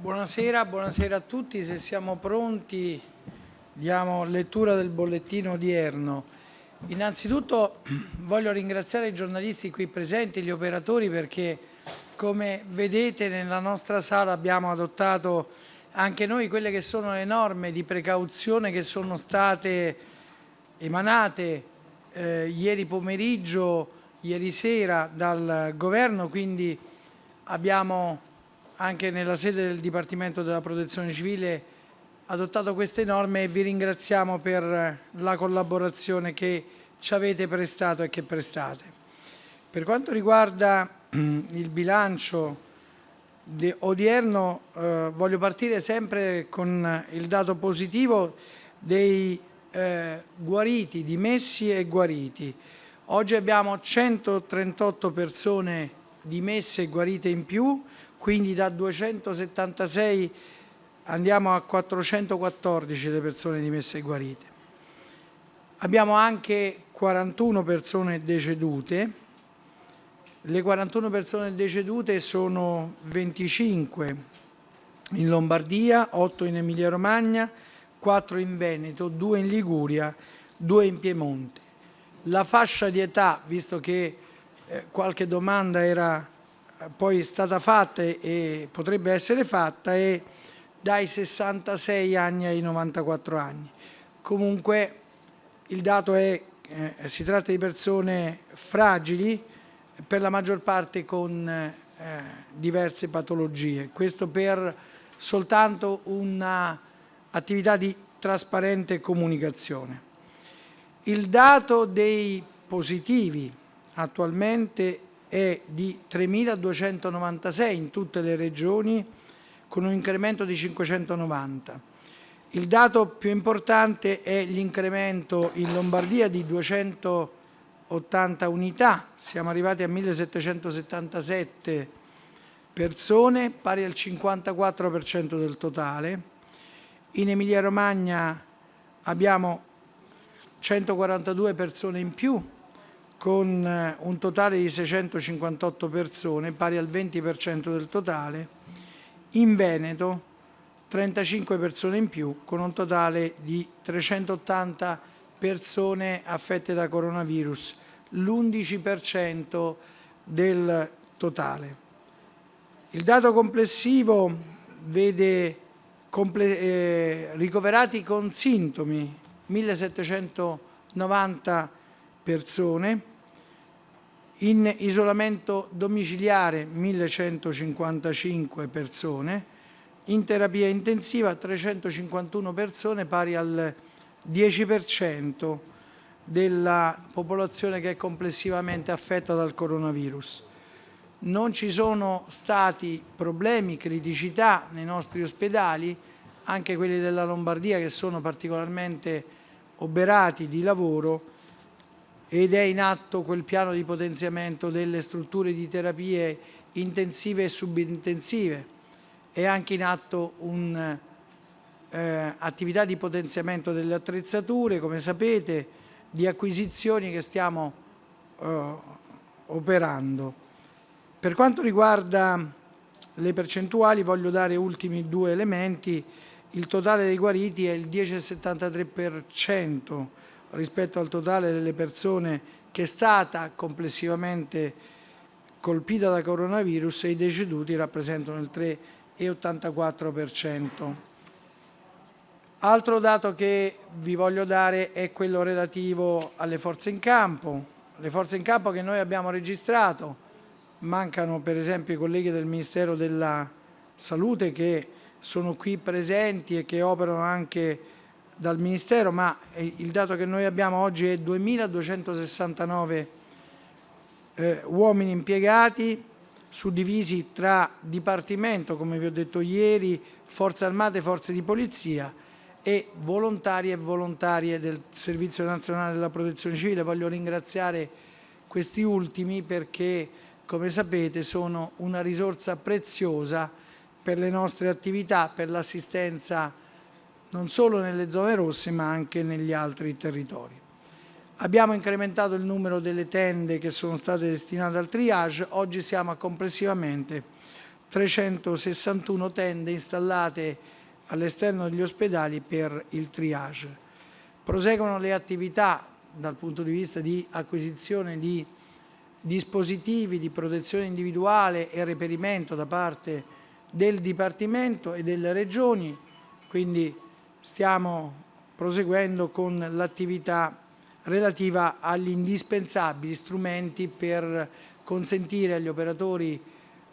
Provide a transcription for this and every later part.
Buonasera, buonasera a tutti. Se siamo pronti diamo lettura del bollettino odierno. Innanzitutto voglio ringraziare i giornalisti qui presenti, gli operatori, perché come vedete nella nostra sala abbiamo adottato anche noi quelle che sono le norme di precauzione che sono state emanate eh, ieri pomeriggio, ieri sera dal governo, quindi abbiamo anche nella sede del Dipartimento della Protezione Civile adottato queste norme e vi ringraziamo per la collaborazione che ci avete prestato e che prestate. Per quanto riguarda il bilancio odierno eh, voglio partire sempre con il dato positivo dei eh, guariti, dimessi e guariti. Oggi abbiamo 138 persone dimesse e guarite in più, quindi da 276 andiamo a 414 le persone dimesse e guarite. Abbiamo anche 41 persone decedute, le 41 persone decedute sono 25 in Lombardia, 8 in Emilia Romagna, 4 in Veneto, 2 in Liguria, 2 in Piemonte. La fascia di età, visto che eh, qualche domanda era poi è stata fatta e potrebbe essere fatta è dai 66 anni ai 94 anni. Comunque il dato è che eh, si tratta di persone fragili, per la maggior parte con eh, diverse patologie. Questo per soltanto un'attività di trasparente comunicazione. Il dato dei positivi attualmente è di 3.296 in tutte le regioni con un incremento di 590. Il dato più importante è l'incremento in Lombardia di 280 unità, siamo arrivati a 1.777 persone, pari al 54% del totale. In Emilia Romagna abbiamo 142 persone in più, con eh, un totale di 658 persone, pari al 20% del totale, in Veneto 35 persone in più, con un totale di 380 persone affette da coronavirus, l'11% del totale. Il dato complessivo vede comple eh, ricoverati con sintomi 1790 persone, in isolamento domiciliare 1155 persone, in terapia intensiva 351 persone pari al 10% della popolazione che è complessivamente affetta dal coronavirus. Non ci sono stati problemi, criticità nei nostri ospedali, anche quelli della Lombardia che sono particolarmente oberati di lavoro, ed è in atto quel piano di potenziamento delle strutture di terapie intensive e subintensive. È anche in atto un'attività eh, di potenziamento delle attrezzature, come sapete, di acquisizioni che stiamo eh, operando. Per quanto riguarda le percentuali voglio dare ultimi due elementi. Il totale dei guariti è il 10,73%, rispetto al totale delle persone che è stata complessivamente colpita da coronavirus e i deceduti rappresentano il 3,84%. Altro dato che vi voglio dare è quello relativo alle forze in campo. Le forze in campo che noi abbiamo registrato, mancano per esempio i colleghi del Ministero della Salute che sono qui presenti e che operano anche dal Ministero, ma il dato che noi abbiamo oggi è 2.269 eh, uomini impiegati, suddivisi tra Dipartimento, come vi ho detto ieri, Forze Armate, Forze di Polizia e volontari e volontarie del Servizio Nazionale della Protezione Civile. Voglio ringraziare questi ultimi perché, come sapete, sono una risorsa preziosa per le nostre attività, per l'assistenza non solo nelle zone rosse ma anche negli altri territori. Abbiamo incrementato il numero delle tende che sono state destinate al triage, oggi siamo a complessivamente 361 tende installate all'esterno degli ospedali per il triage. Proseguono le attività dal punto di vista di acquisizione di dispositivi di protezione individuale e reperimento da parte del Dipartimento e delle Regioni, quindi stiamo proseguendo con l'attività relativa agli indispensabili strumenti per consentire agli operatori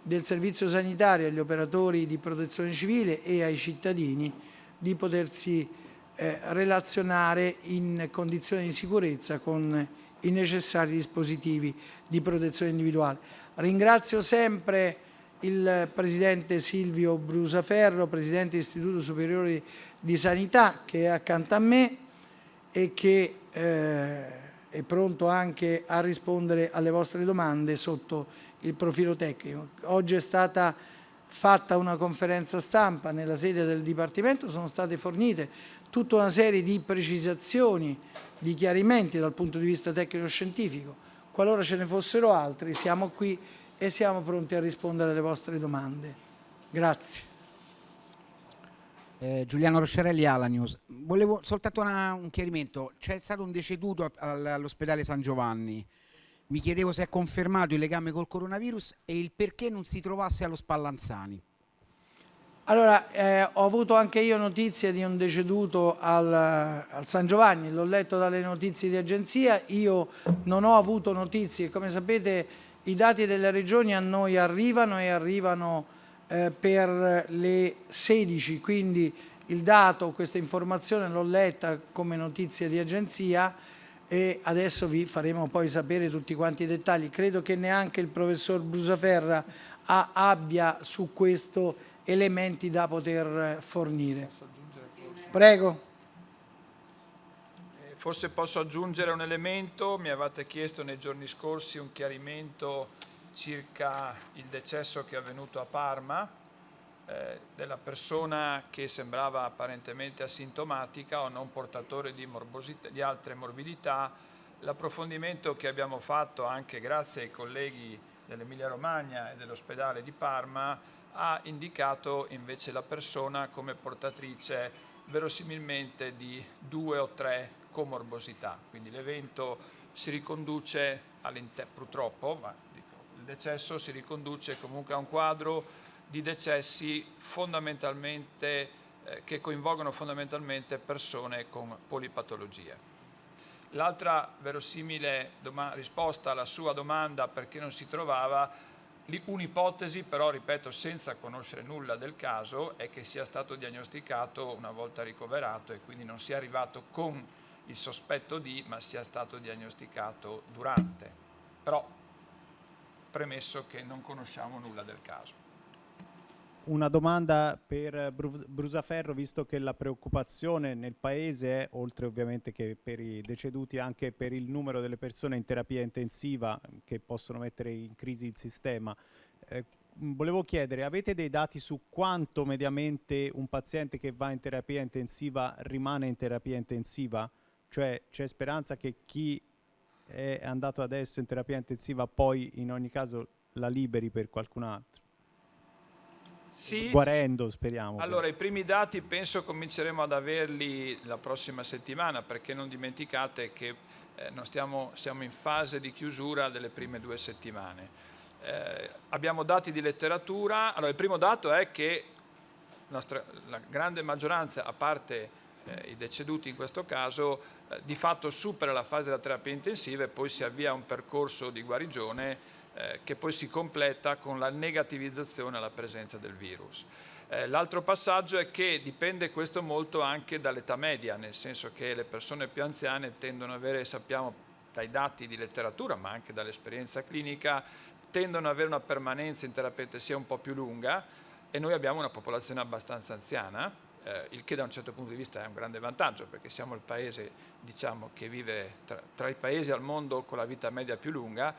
del servizio sanitario, agli operatori di protezione civile e ai cittadini di potersi eh, relazionare in condizioni di sicurezza con i necessari dispositivi di protezione individuale. Ringrazio sempre il Presidente Silvio Brusaferro, Presidente dell'Istituto Superiore di Sanità, che è accanto a me e che eh, è pronto anche a rispondere alle vostre domande sotto il profilo tecnico. Oggi è stata fatta una conferenza stampa nella sede del Dipartimento, sono state fornite tutta una serie di precisazioni, di chiarimenti dal punto di vista tecnico-scientifico. Qualora ce ne fossero altri, siamo qui e siamo pronti a rispondere alle vostre domande. Grazie. Eh, Giuliano Roscerelli, Ala News. Volevo soltanto una, un chiarimento. C'è stato un deceduto all'ospedale San Giovanni. Mi chiedevo se è confermato il legame col coronavirus e il perché non si trovasse allo Spallanzani. Allora, eh, ho avuto anche io notizie di un deceduto al, al San Giovanni, l'ho letto dalle notizie di agenzia, io non ho avuto notizie, come sapete i dati delle regioni a noi arrivano e arrivano eh, per le 16, quindi il dato, questa informazione l'ho letta come notizia di agenzia, e adesso vi faremo poi sapere tutti quanti i dettagli. Credo che neanche il professor Brusaferra ha, abbia su questo elementi da poter fornire. Prego. Eh, forse posso aggiungere un elemento, mi avete chiesto nei giorni scorsi un chiarimento circa il decesso che è avvenuto a Parma, eh, della persona che sembrava apparentemente asintomatica o non portatore di, di altre morbidità, l'approfondimento che abbiamo fatto anche grazie ai colleghi dell'Emilia Romagna e dell'ospedale di Parma ha indicato invece la persona come portatrice verosimilmente di due o tre comorbosità, quindi l'evento si riconduce purtroppo, ma decesso si riconduce comunque a un quadro di decessi fondamentalmente, eh, che coinvolgono fondamentalmente persone con polipatologie. L'altra verosimile risposta alla sua domanda perché non si trovava, un'ipotesi però, ripeto, senza conoscere nulla del caso, è che sia stato diagnosticato una volta ricoverato e quindi non sia arrivato con il sospetto di, ma sia stato diagnosticato durante. Però premesso che non conosciamo nulla del caso una domanda per Brusaferro, visto che la preoccupazione nel Paese è, oltre ovviamente che per i deceduti, anche per il numero delle persone in terapia intensiva che possono mettere in crisi il sistema. Eh, volevo chiedere, avete dei dati su quanto mediamente un paziente che va in terapia intensiva rimane in terapia intensiva? Cioè c'è speranza che chi è andato adesso in terapia intensiva poi in ogni caso la liberi per qualcun altro? Sì, guarendo, speriamo. Allora, i primi dati penso cominceremo ad averli la prossima settimana, perché non dimenticate che eh, stiamo, siamo in fase di chiusura delle prime due settimane. Eh, abbiamo dati di letteratura. Allora, il primo dato è che nostra, la grande maggioranza, a parte eh, i deceduti in questo caso, eh, di fatto supera la fase della terapia intensiva e poi si avvia un percorso di guarigione eh, che poi si completa con la negativizzazione alla presenza del virus. Eh, L'altro passaggio è che dipende questo molto anche dall'età media, nel senso che le persone più anziane tendono ad avere, sappiamo dai dati di letteratura, ma anche dall'esperienza clinica, tendono ad avere una permanenza in terapia intensiva un po' più lunga e noi abbiamo una popolazione abbastanza anziana, eh, il che da un certo punto di vista è un grande vantaggio perché siamo il paese diciamo, che vive tra, tra i paesi al mondo con la vita media più lunga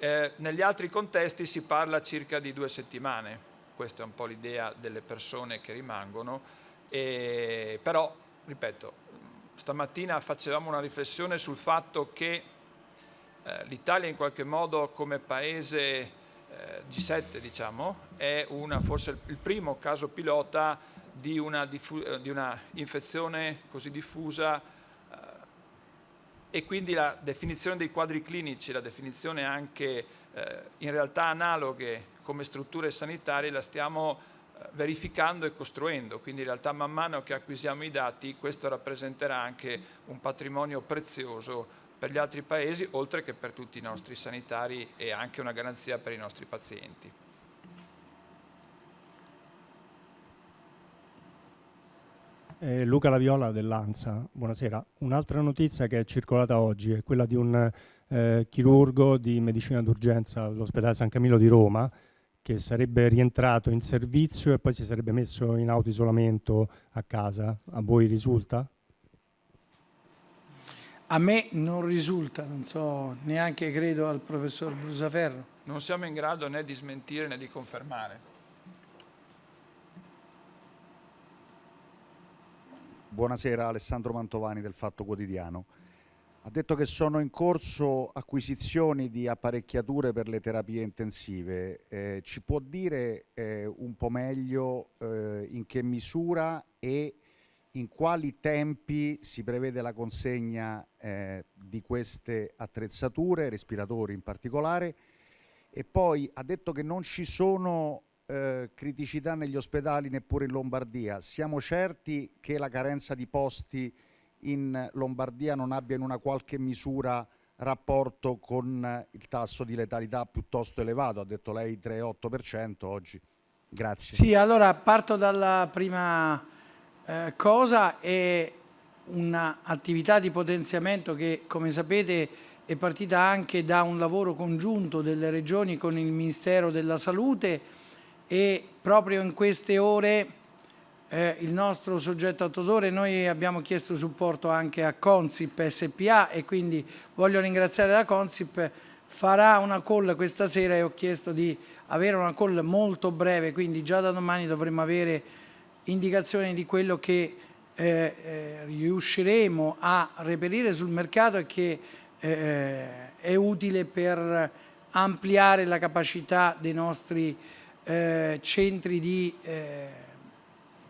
eh, negli altri contesti si parla circa di due settimane, questa è un po' l'idea delle persone che rimangono, e, però, ripeto, stamattina facevamo una riflessione sul fatto che eh, l'Italia in qualche modo come paese eh, eh, G7 diciamo, è una, forse il primo caso pilota di una, eh, di una infezione così diffusa eh, e quindi la definizione dei quadri clinici, la definizione anche eh, in realtà analoghe come strutture sanitarie la stiamo eh, verificando e costruendo, quindi in realtà man mano che acquisiamo i dati questo rappresenterà anche un patrimonio prezioso per gli altri paesi, oltre che per tutti i nostri sanitari e anche una garanzia per i nostri pazienti. Eh, Luca Laviola dell'ANSA, buonasera. Un'altra notizia che è circolata oggi è quella di un eh, chirurgo di medicina d'urgenza all'ospedale San Camillo di Roma che sarebbe rientrato in servizio e poi si sarebbe messo in autoisolamento a casa. A voi risulta? A me non risulta, non so, neanche credo al professor Brusaferro. Non siamo in grado né di smentire né di confermare. Buonasera, Alessandro Mantovani del Fatto Quotidiano. Ha detto che sono in corso acquisizioni di apparecchiature per le terapie intensive. Eh, ci può dire eh, un po' meglio eh, in che misura e in quali tempi si prevede la consegna eh, di queste attrezzature, respiratori in particolare, e poi ha detto che non ci sono eh, criticità negli ospedali neppure in Lombardia. Siamo certi che la carenza di posti in Lombardia non abbia in una qualche misura rapporto con il tasso di letalità piuttosto elevato, ha detto lei 3,8% oggi. Grazie. Sì, allora parto dalla prima eh, cosa è un'attività di potenziamento che, come sapete, è partita anche da un lavoro congiunto delle regioni con il Ministero della Salute e proprio in queste ore eh, il nostro soggetto attuatore, noi abbiamo chiesto supporto anche a Consip SPA e quindi voglio ringraziare la Consip, farà una call questa sera e ho chiesto di avere una call molto breve, quindi già da domani dovremmo avere indicazioni di quello che eh, eh, riusciremo a reperire sul mercato e che eh, è utile per ampliare la capacità dei nostri eh, centri di eh,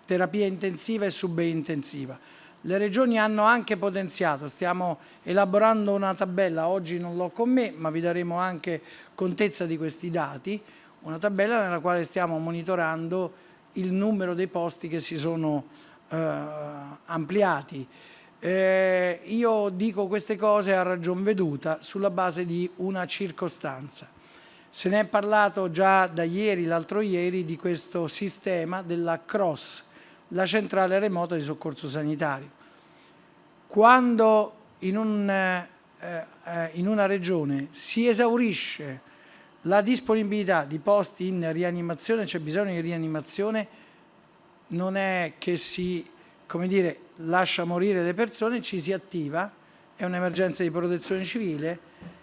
terapia intensiva e subintensiva. Le regioni hanno anche potenziato, stiamo elaborando una tabella, oggi non l'ho con me, ma vi daremo anche contezza di questi dati, una tabella nella quale stiamo monitorando il numero dei posti che si sono eh, ampliati. Eh, io dico queste cose a ragion veduta sulla base di una circostanza. Se ne è parlato già da ieri, l'altro ieri, di questo sistema della CROSS, la centrale remota di soccorso sanitario. Quando in, un, eh, eh in una regione si esaurisce la disponibilità di posti in rianimazione, c'è bisogno di rianimazione, non è che si dire, lascia morire le persone, ci si attiva, è un'emergenza di protezione civile,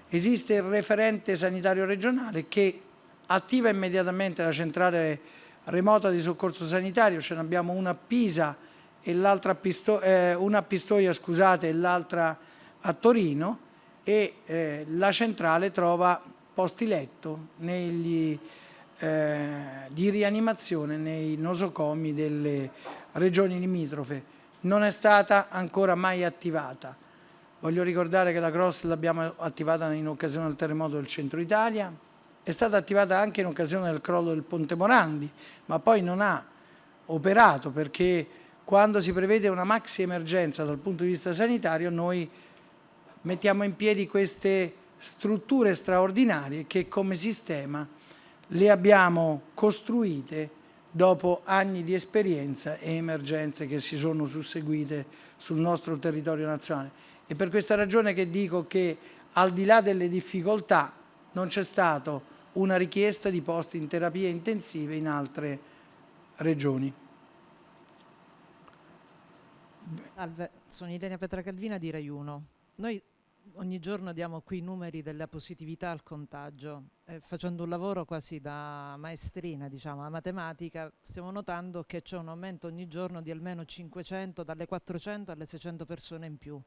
esiste il referente sanitario regionale che attiva immediatamente la centrale remota di soccorso sanitario, ce ne abbiamo una a Pisa e l'altra Pisto eh, una a Pistoia scusate, e l'altra a Torino e eh, la centrale trova posti letto negli, eh, di rianimazione nei nosocomi delle regioni limitrofe. Non è stata ancora mai attivata. Voglio ricordare che la Cross l'abbiamo attivata in occasione del terremoto del centro Italia, è stata attivata anche in occasione del crollo del Ponte Morandi, ma poi non ha operato perché quando si prevede una maxi emergenza dal punto di vista sanitario noi mettiamo in piedi queste strutture straordinarie che come sistema le abbiamo costruite dopo anni di esperienza e emergenze che si sono susseguite sul nostro territorio nazionale. È per questa ragione che dico che al di là delle difficoltà non c'è stata una richiesta di posti in terapie intensive in altre regioni. Salve, sono Ilenia Petracalvina di Rai 1. Noi ogni giorno diamo qui i numeri della positività al contagio. Eh, facendo un lavoro quasi da maestrina, diciamo, a matematica, stiamo notando che c'è un aumento ogni giorno di almeno 500, dalle 400 alle 600 persone in più.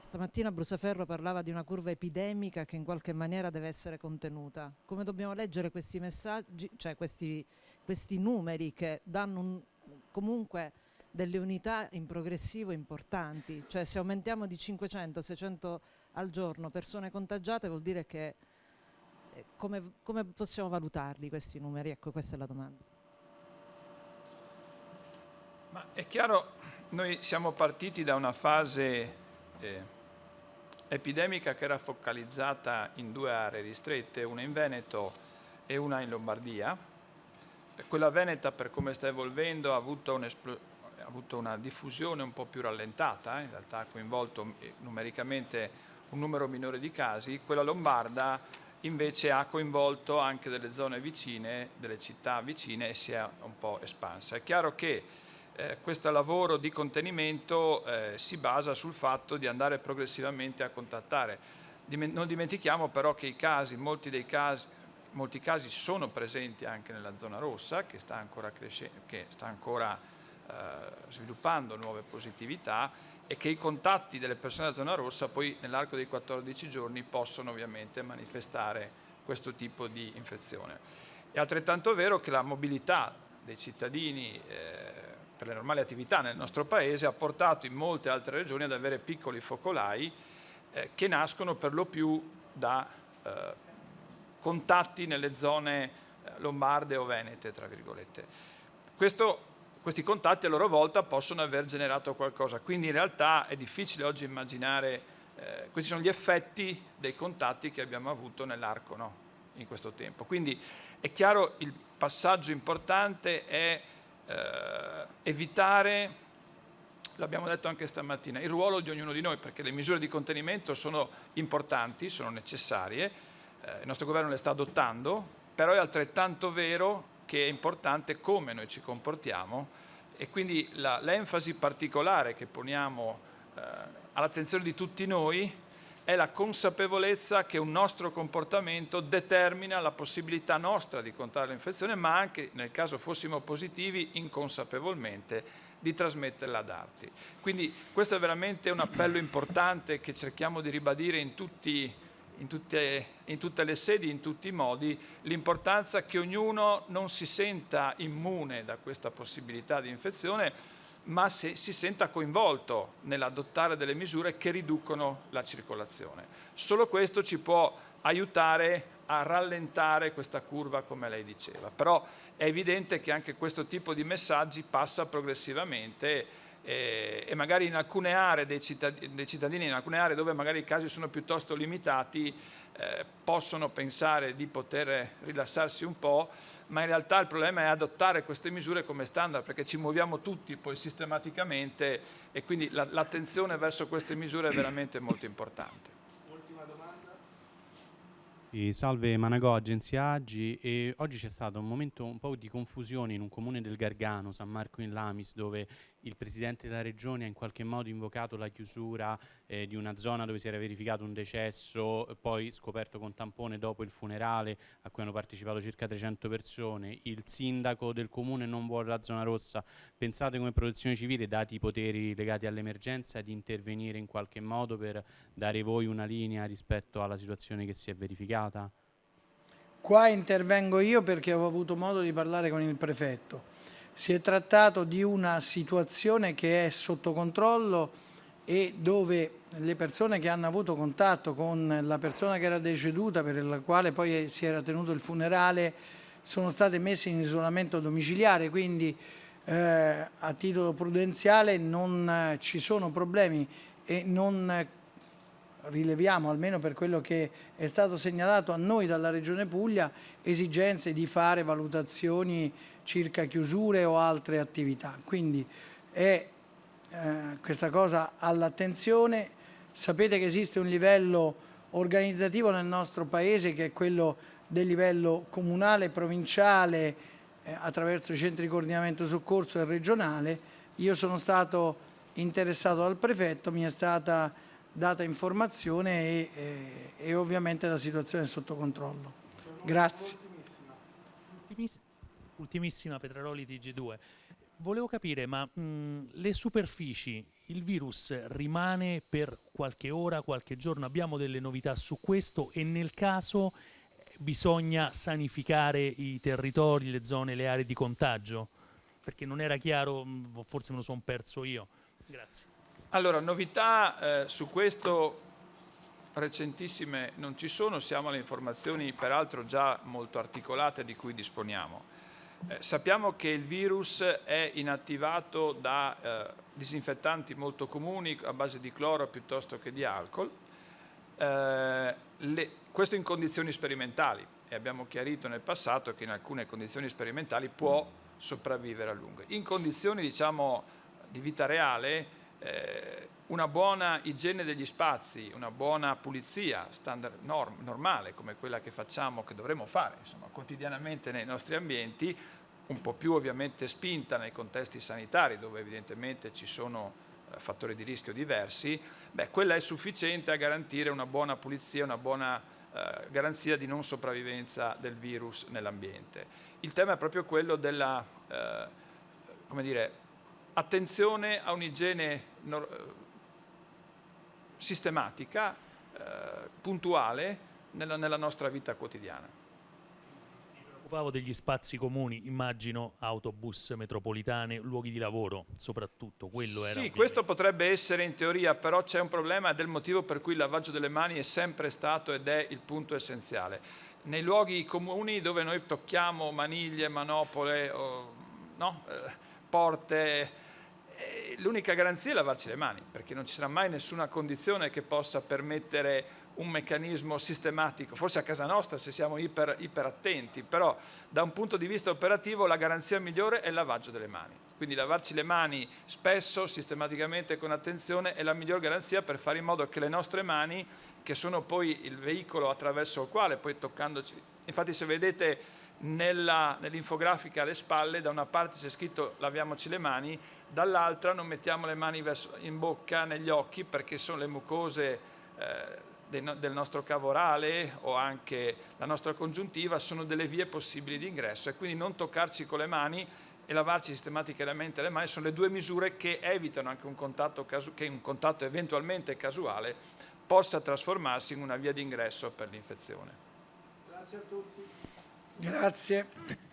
Stamattina Brusaferro parlava di una curva epidemica che in qualche maniera deve essere contenuta. Come dobbiamo leggere questi messaggi, cioè questi, questi numeri che danno un, comunque delle unità in progressivo importanti? Cioè se aumentiamo di 500-600 al giorno persone contagiate vuol dire che eh, come, come possiamo valutarli questi numeri? Ecco, questa è la domanda. Ma è chiaro, noi siamo partiti da una fase eh, epidemica che era focalizzata in due aree ristrette, una in Veneto e una in Lombardia. Quella veneta, per come sta evolvendo, ha avuto, un ha avuto una diffusione un po' più rallentata, eh? in realtà ha coinvolto eh, numericamente un numero minore di casi. Quella lombarda invece ha coinvolto anche delle zone vicine, delle città vicine e si è un po' espansa. È chiaro che eh, questo lavoro di contenimento eh, si basa sul fatto di andare progressivamente a contattare. Dime non dimentichiamo però che i casi, molti dei casi, molti casi sono presenti anche nella zona rossa che sta ancora, che sta ancora eh, sviluppando nuove positività e che i contatti delle persone della zona rossa poi nell'arco dei 14 giorni possono ovviamente manifestare questo tipo di infezione. È altrettanto vero che la mobilità dei cittadini eh, per le normali attività nel nostro Paese ha portato in molte altre regioni ad avere piccoli focolai eh, che nascono per lo più da eh, contatti nelle zone eh, lombarde o venete, tra virgolette. Questo, questi contatti a loro volta possono aver generato qualcosa, quindi in realtà è difficile oggi immaginare, eh, questi sono gli effetti dei contatti che abbiamo avuto nell'arco no? in questo tempo. Quindi è chiaro il passaggio importante è eh, evitare, l'abbiamo detto anche stamattina, il ruolo di ognuno di noi, perché le misure di contenimento sono importanti, sono necessarie, eh, il nostro governo le sta adottando, però è altrettanto vero che è importante come noi ci comportiamo e quindi l'enfasi particolare che poniamo eh, all'attenzione di tutti noi è la consapevolezza che un nostro comportamento determina la possibilità nostra di contrarre l'infezione, ma anche, nel caso fossimo positivi, inconsapevolmente di trasmetterla ad altri. Quindi questo è veramente un appello importante che cerchiamo di ribadire in, tutti, in, tutte, in tutte le sedi, in tutti i modi, l'importanza che ognuno non si senta immune da questa possibilità di infezione, ma se si senta coinvolto nell'adottare delle misure che riducono la circolazione. Solo questo ci può aiutare a rallentare questa curva come lei diceva, però è evidente che anche questo tipo di messaggi passa progressivamente eh, e magari in alcune aree dei cittadini, dei cittadini, in alcune aree dove magari i casi sono piuttosto limitati, eh, possono pensare di poter rilassarsi un po', ma in realtà il problema è adottare queste misure come standard perché ci muoviamo tutti poi sistematicamente e quindi l'attenzione verso queste misure è veramente molto importante. E salve Managò, agenzia Agi e oggi c'è stato un momento un po' di confusione in un comune del Gargano, San Marco in Lamis, dove il Presidente della Regione ha in qualche modo invocato la chiusura eh, di una zona dove si era verificato un decesso, poi scoperto con tampone dopo il funerale a cui hanno partecipato circa 300 persone. Il sindaco del comune non vuole la zona rossa. Pensate come protezione civile, dati i poteri legati all'emergenza, di intervenire in qualche modo per dare voi una linea rispetto alla situazione che si è verificata? Qua intervengo io perché ho avuto modo di parlare con il prefetto si è trattato di una situazione che è sotto controllo e dove le persone che hanno avuto contatto con la persona che era deceduta, per la quale poi si era tenuto il funerale, sono state messe in isolamento domiciliare, quindi eh, a titolo prudenziale non ci sono problemi e non rileviamo, almeno per quello che è stato segnalato a noi dalla Regione Puglia, esigenze di fare valutazioni circa chiusure o altre attività. Quindi è eh, questa cosa all'attenzione. Sapete che esiste un livello organizzativo nel nostro Paese che è quello del livello comunale, provinciale, eh, attraverso i centri di coordinamento soccorso e regionale. Io sono stato interessato dal prefetto, mi è stata data informazione e, e, e ovviamente la situazione è sotto controllo. Grazie ultimissima Petraroli TG2. volevo capire, ma mh, le superfici, il virus rimane per qualche ora, qualche giorno? Abbiamo delle novità su questo e nel caso eh, bisogna sanificare i territori, le zone, le aree di contagio? Perché non era chiaro, mh, forse me lo sono perso io. Grazie. Allora, novità eh, su questo recentissime non ci sono, siamo alle informazioni peraltro già molto articolate di cui disponiamo. Eh, sappiamo che il virus è inattivato da eh, disinfettanti molto comuni a base di cloro piuttosto che di alcol, eh, le, questo in condizioni sperimentali e abbiamo chiarito nel passato che in alcune condizioni sperimentali può sopravvivere a lungo. In condizioni diciamo, di vita reale eh, una buona igiene degli spazi, una buona pulizia standard norm, normale come quella che facciamo, che dovremmo fare insomma, quotidianamente nei nostri ambienti, un po' più ovviamente spinta nei contesti sanitari dove evidentemente ci sono eh, fattori di rischio diversi, beh, quella è sufficiente a garantire una buona pulizia, una buona eh, garanzia di non sopravvivenza del virus nell'ambiente. Il tema è proprio quello della, eh, come dire, attenzione a un'igiene sistematica, eh, puntuale nella, nella nostra vita quotidiana Mi preoccupavo degli spazi comuni, immagino autobus, metropolitane, luoghi di lavoro, soprattutto, quello era... Sì, questo potrebbe essere in teoria, però c'è un problema del motivo per cui il lavaggio delle mani è sempre stato ed è il punto essenziale. Nei luoghi comuni dove noi tocchiamo maniglie, manopole, o, no? eh, porte, l'unica garanzia è lavarci le mani, perché non ci sarà mai nessuna condizione che possa permettere un meccanismo sistematico, forse a casa nostra se siamo iper, iper, attenti, però da un punto di vista operativo la garanzia migliore è il lavaggio delle mani. Quindi lavarci le mani spesso, sistematicamente, con attenzione è la miglior garanzia per fare in modo che le nostre mani, che sono poi il veicolo attraverso il quale poi toccandoci, infatti se vedete nell'infografica alle spalle da una parte c'è scritto laviamoci le mani, dall'altra non mettiamo le mani verso, in bocca, negli occhi perché sono le mucose eh, del nostro cavo orale o anche la nostra congiuntiva sono delle vie possibili di ingresso e quindi non toccarci con le mani e lavarci sistematicamente le mani sono le due misure che evitano anche un contatto, che un contatto eventualmente casuale possa trasformarsi in una via di ingresso per l'infezione. Grazie a tutti. Grazie.